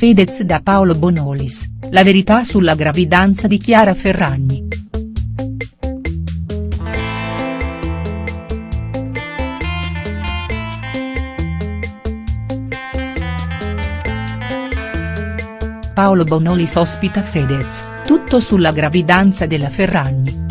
Fedez da Paolo Bonolis, la verità sulla gravidanza di Chiara Ferragni. Paolo Bonolis ospita Fedez, tutto sulla gravidanza della Ferragni.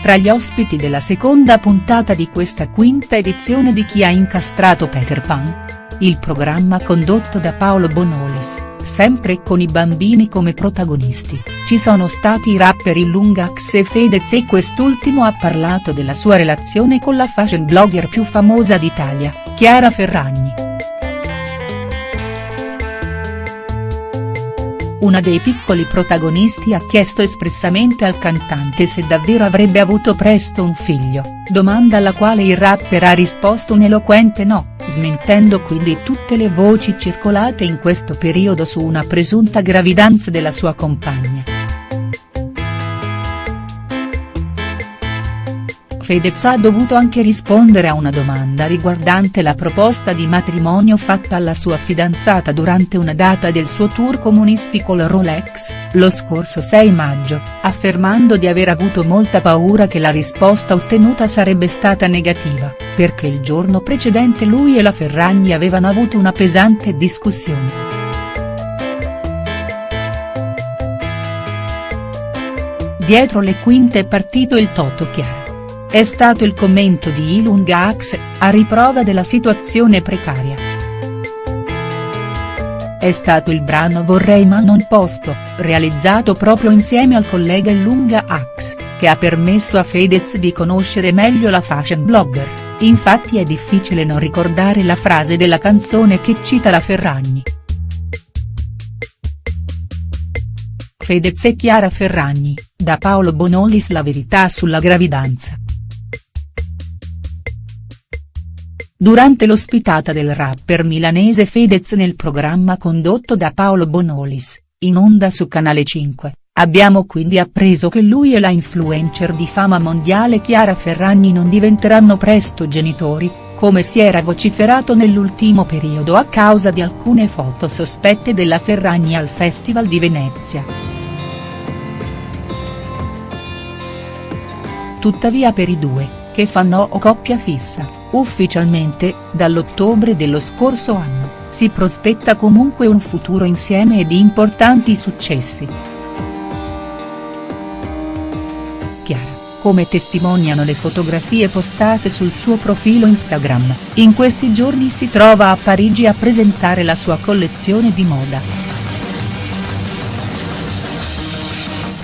Tra gli ospiti della seconda puntata di questa quinta edizione di Chi ha incastrato Peter Pan? Il programma condotto da Paolo Bonolis, sempre con i bambini come protagonisti, ci sono stati i rapper Illungax e Fedez e quest'ultimo ha parlato della sua relazione con la fashion blogger più famosa d'Italia, Chiara Ferragni. Una dei piccoli protagonisti ha chiesto espressamente al cantante se davvero avrebbe avuto presto un figlio, domanda alla quale il rapper ha risposto un eloquente no, smentendo quindi tutte le voci circolate in questo periodo su una presunta gravidanza della sua compagna. Fedez ha dovuto anche rispondere a una domanda riguardante la proposta di matrimonio fatta alla sua fidanzata durante una data del suo tour comunistico la Rolex, lo scorso 6 maggio, affermando di aver avuto molta paura che la risposta ottenuta sarebbe stata negativa, perché il giorno precedente lui e la Ferragni avevano avuto una pesante discussione. Dietro le quinte è partito il Toto Chiara. È stato il commento di Ilunga Ax, a riprova della situazione precaria. È stato il brano Vorrei ma non posto, realizzato proprio insieme al collega Ilunga Ax, che ha permesso a Fedez di conoscere meglio la fashion blogger, infatti è difficile non ricordare la frase della canzone che cita la Ferragni. Fedez e Chiara Ferragni, da Paolo Bonolis La verità sulla gravidanza. Durante l'ospitata del rapper milanese Fedez nel programma condotto da Paolo Bonolis, in onda su Canale 5, abbiamo quindi appreso che lui e la influencer di fama mondiale Chiara Ferragni non diventeranno presto genitori, come si era vociferato nell'ultimo periodo a causa di alcune foto sospette della Ferragni al Festival di Venezia. Tuttavia per i due, che fanno coppia fissa Ufficialmente, dall'ottobre dello scorso anno, si prospetta comunque un futuro insieme e di importanti successi. Come testimoniano le fotografie postate sul suo profilo Instagram, in questi giorni si trova a Parigi a presentare la sua collezione di moda.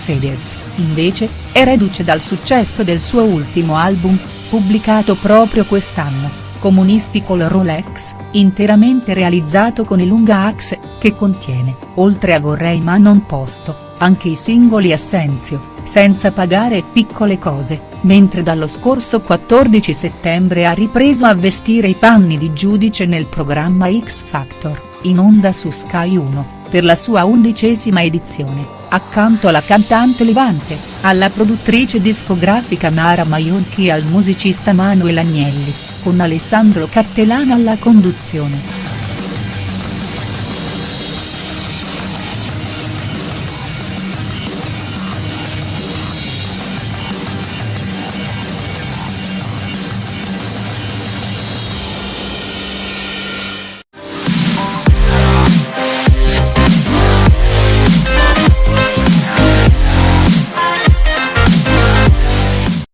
Fedez, invece, è reduce dal successo del suo ultimo album, pubblicato proprio quest'anno, comunistico la Rolex, interamente realizzato con il Lunga Axe, che contiene, oltre a Vorrei ma non posto, anche i singoli Assenzio, Senza pagare Piccole cose, mentre dallo scorso 14 settembre ha ripreso a vestire i panni di giudice nel programma X Factor, in onda su Sky 1, per la sua undicesima edizione accanto alla cantante Levante, alla produttrice discografica Mara Maiorchi e al musicista Manuel Agnelli, con Alessandro Cattelano alla conduzione.